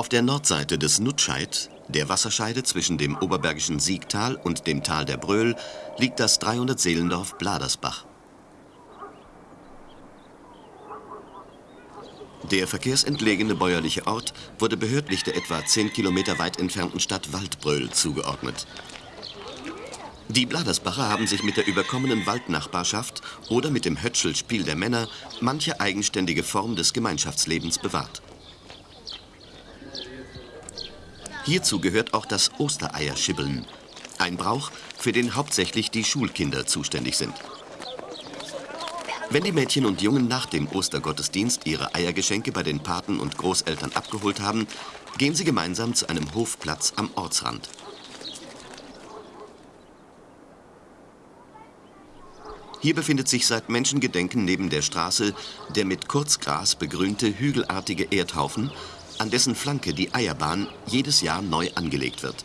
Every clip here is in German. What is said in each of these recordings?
Auf der Nordseite des Nutscheid, der Wasserscheide zwischen dem oberbergischen Siegtal und dem Tal der Bröl, liegt das 300-Seelendorf Bladersbach. Der verkehrsentlegene bäuerliche Ort wurde behördlich der etwa 10 Kilometer weit entfernten Stadt Waldbröl zugeordnet. Die Bladersbacher haben sich mit der überkommenen Waldnachbarschaft oder mit dem Hötschelspiel der Männer manche eigenständige Form des Gemeinschaftslebens bewahrt. Hierzu gehört auch das Ostereierschibbeln, ein Brauch, für den hauptsächlich die Schulkinder zuständig sind. Wenn die Mädchen und Jungen nach dem Ostergottesdienst ihre Eiergeschenke bei den Paten und Großeltern abgeholt haben, gehen sie gemeinsam zu einem Hofplatz am Ortsrand. Hier befindet sich seit Menschengedenken neben der Straße der mit Kurzgras begrünte hügelartige Erdhaufen, an dessen Flanke die Eierbahn jedes Jahr neu angelegt wird.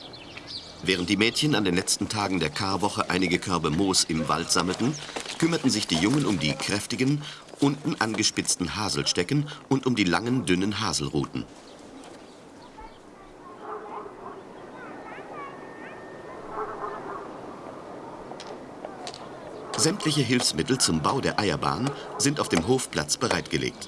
Während die Mädchen an den letzten Tagen der Karwoche einige Körbe Moos im Wald sammelten, kümmerten sich die Jungen um die kräftigen, unten angespitzten Haselstecken und um die langen, dünnen Haselruten. Sämtliche Hilfsmittel zum Bau der Eierbahn sind auf dem Hofplatz bereitgelegt.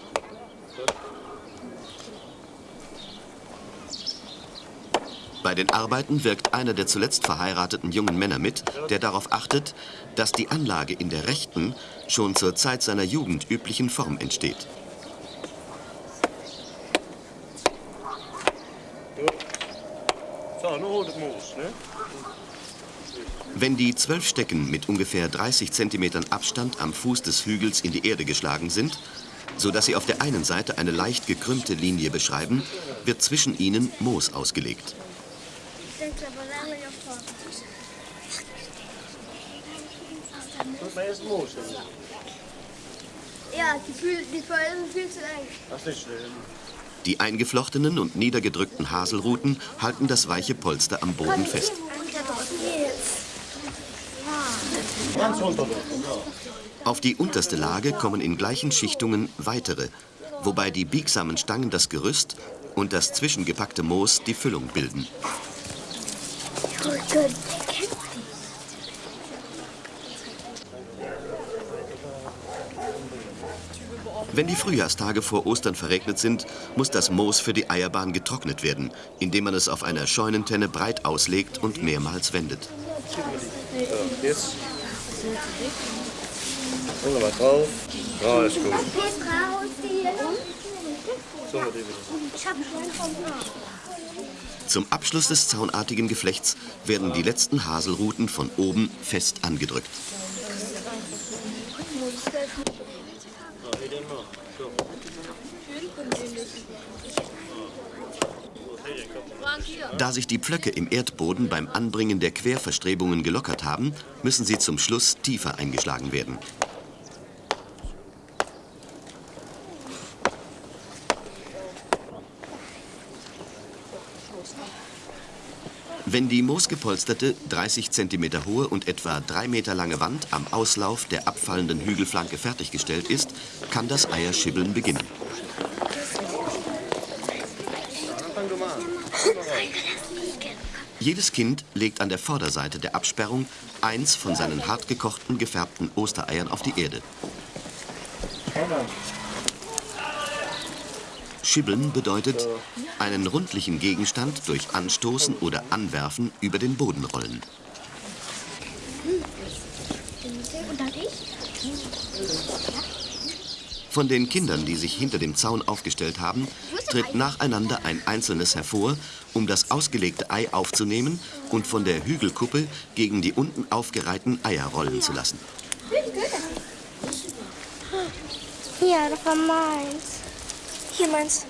Bei den Arbeiten wirkt einer der zuletzt verheirateten jungen Männer mit, der darauf achtet, dass die Anlage in der rechten, schon zur Zeit seiner Jugend üblichen Form entsteht. Wenn die zwölf Stecken mit ungefähr 30 Zentimetern Abstand am Fuß des Hügels in die Erde geschlagen sind, sodass sie auf der einen Seite eine leicht gekrümmte Linie beschreiben, wird zwischen ihnen Moos ausgelegt. Maar eerst moos. Ja, die, fühl, die sind viel zu eng. Das ist nicht schlimm. Die eingeflochtenen und niedergedrückten Haselruten halten das weiche Polster am Boden fest. Auf die unterste Lage kommen in gleichen Schichtungen weitere, wobei die biegsamen Stangen das Gerüst und das zwischengepackte Moos die Füllung bilden. Wenn die Frühjahrstage vor Ostern verregnet sind, muss das Moos für die Eierbahn getrocknet werden, indem man es auf einer Scheunentenne breit auslegt und mehrmals wendet. Jetzt. Gucken wir drauf. Ja, gut. Zum Abschluss des zaunartigen Geflechts werden die letzten Haselruten von oben fest angedrückt. Da sich die Pflöcke im Erdboden beim Anbringen der Querverstrebungen gelockert haben, müssen sie zum Schluss tiefer eingeschlagen werden. Wenn die moosgepolsterte, 30 cm hohe und etwa 3 Meter lange Wand am Auslauf der abfallenden Hügelflanke fertiggestellt ist, kann das Eierschibbeln beginnen. Jedes Kind legt an der Vorderseite der Absperrung eins von seinen hartgekochten, gefärbten Ostereiern auf die Erde. Schibbeln bedeutet einen rundlichen Gegenstand durch Anstoßen oder Anwerfen über den Boden rollen. Von den Kindern, die sich hinter dem Zaun aufgestellt haben, tritt nacheinander ein einzelnes hervor, um das ausgelegte Ei aufzunehmen und von der Hügelkuppe gegen die unten aufgereihten Eier rollen zu lassen. Ja, das war meins. Hier meins.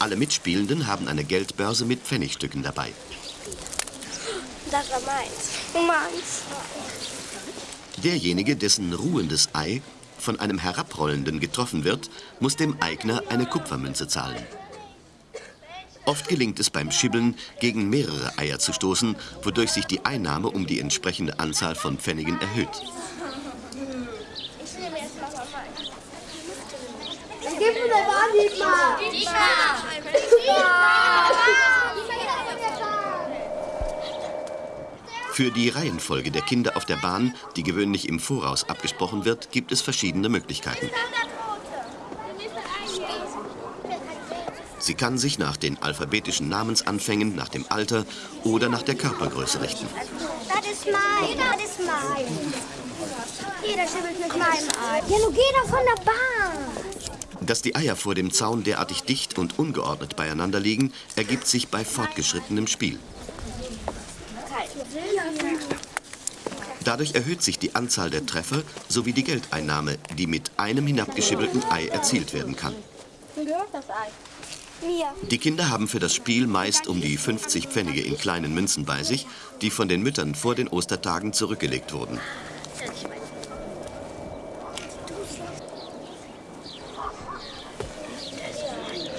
Alle Mitspielenden haben eine Geldbörse mit Pfennigstücken dabei. Das war meins. Meins. Derjenige, dessen ruhendes Ei von einem Herabrollenden getroffen wird, muss dem Eigner eine Kupfermünze zahlen. Oft gelingt es beim Schibbeln, gegen mehrere Eier zu stoßen, wodurch sich die Einnahme um die entsprechende Anzahl von Pfennigen erhöht. Gib mir Für die Reihenfolge der Kinder auf der Bahn, die gewöhnlich im Voraus abgesprochen wird, gibt es verschiedene Möglichkeiten. Sie kann sich nach den alphabetischen Namensanfängen, nach dem Alter oder nach der Körpergröße richten. Das ist mein, das ist mein. Jeder schimmelt mit meinem Ei. Ja, nun geh doch von der Bahn. Dass die Eier vor dem Zaun derartig dicht und ungeordnet beieinander liegen, ergibt sich bei fortgeschrittenem Spiel. Dadurch erhöht sich die Anzahl der Treffer sowie die Geldeinnahme, die mit einem hinabgeschibbelten Ei erzielt werden kann. Mir. Die Kinder haben für das Spiel meist um die 50 Pfennige in kleinen Münzen bei sich, die von den Müttern vor den Ostertagen zurückgelegt wurden.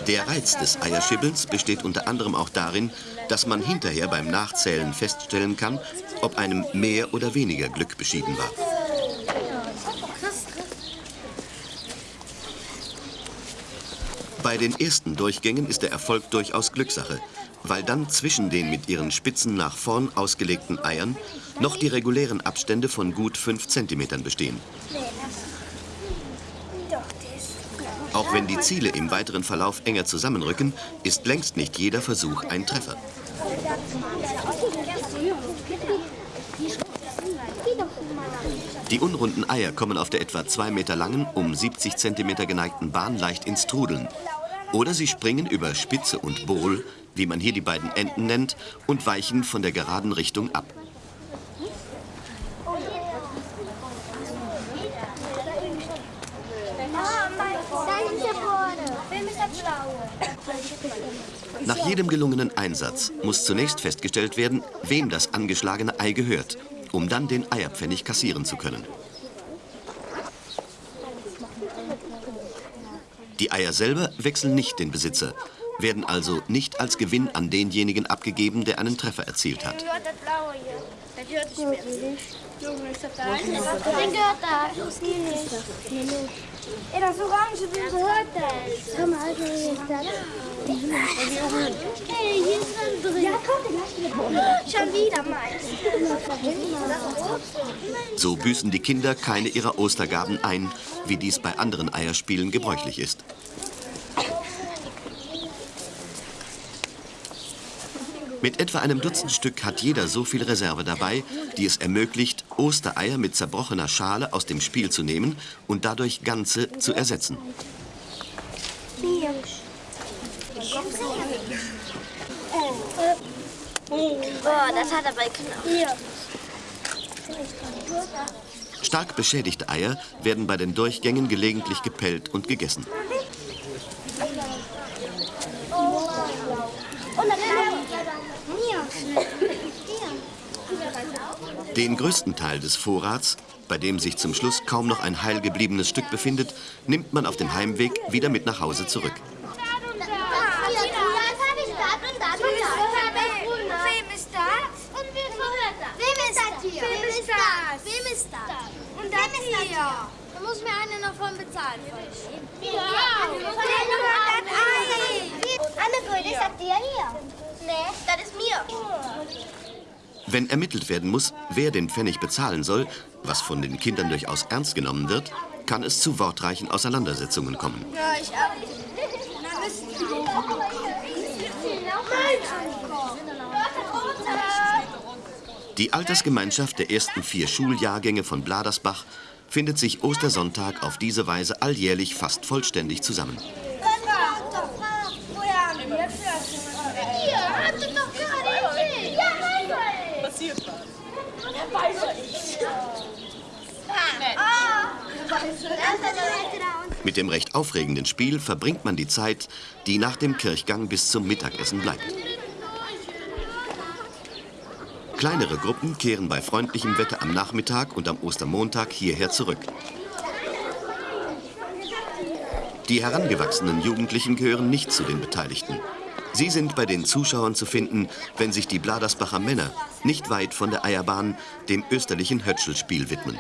Der Reiz des Eierschibbelns besteht unter anderem auch darin, dass man hinterher beim Nachzählen feststellen kann, ob einem mehr oder weniger Glück beschieden war. Bei den ersten Durchgängen ist der Erfolg durchaus Glückssache, weil dann zwischen den mit ihren Spitzen nach vorn ausgelegten Eiern noch die regulären Abstände von gut 5 cm bestehen. Auch wenn die Ziele im weiteren Verlauf enger zusammenrücken, ist längst nicht jeder Versuch ein Treffer. Die unrunden Eier kommen auf der etwa 2 Meter langen, um 70 cm geneigten Bahn leicht ins Trudeln. Oder sie springen über Spitze und Bohl, wie man hier die beiden Enden nennt, und weichen von der geraden Richtung ab. Nach jedem gelungenen Einsatz muss zunächst festgestellt werden, wem das angeschlagene Ei gehört, um dann den Eierpfennig kassieren zu können. Die Eier selber wechseln nicht den Besitzer, werden also nicht als Gewinn an denjenigen abgegeben, der einen Treffer erzielt hat. Den gehört da. Ey, das Orange, wem gehört das? Hör mal, Alter, hier ist das. Hey, hier ist ein drin. Ja, komm, gleich Schon wieder meins. So büßen die Kinder keine ihrer Ostergaben ein, wie dies bei anderen Eierspielen gebräuchlich ist. Mit etwa einem Dutzend Stück hat jeder so viel Reserve dabei, die es ermöglicht, Ostereier mit zerbrochener Schale aus dem Spiel zu nehmen und dadurch ganze zu ersetzen. Oh, das hat aber Knochen. Stark beschädigte Eier werden bei den Durchgängen gelegentlich gepellt und gegessen. Und dann Hier. Den größten Teil des Vorrats, bei dem sich zum Schluss kaum noch ein heil gebliebenes Stück befindet, nimmt man auf dem Heimweg wieder mit nach Hause zurück. Da muss mir einer davon bezahlen. Ja. Ei? Anne, das dir hier? Nee, das ist mir. Wenn ermittelt werden muss, wer den Pfennig bezahlen soll, was von den Kindern durchaus ernst genommen wird, kann es zu wortreichen Auseinandersetzungen kommen. Ja, ich auch. Na, müssen Die Altersgemeinschaft der ersten vier Schuljahrgänge von Bladersbach findet sich Ostersonntag auf diese Weise alljährlich fast vollständig zusammen. Woher haben wir das? Hier, habt ihr doch gerade erzählt. Ja, nein, Passiert was. Mit dem recht aufregenden Spiel verbringt man die Zeit, die nach dem Kirchgang bis zum Mittagessen bleibt. Kleinere Gruppen kehren bei freundlichem Wetter am Nachmittag und am Ostermontag hierher zurück. Die herangewachsenen Jugendlichen gehören nicht zu den Beteiligten. Sie sind bei den Zuschauern zu finden, wenn sich die Bladersbacher Männer nicht weit von der Eierbahn dem österlichen Hötschelspiel widmen.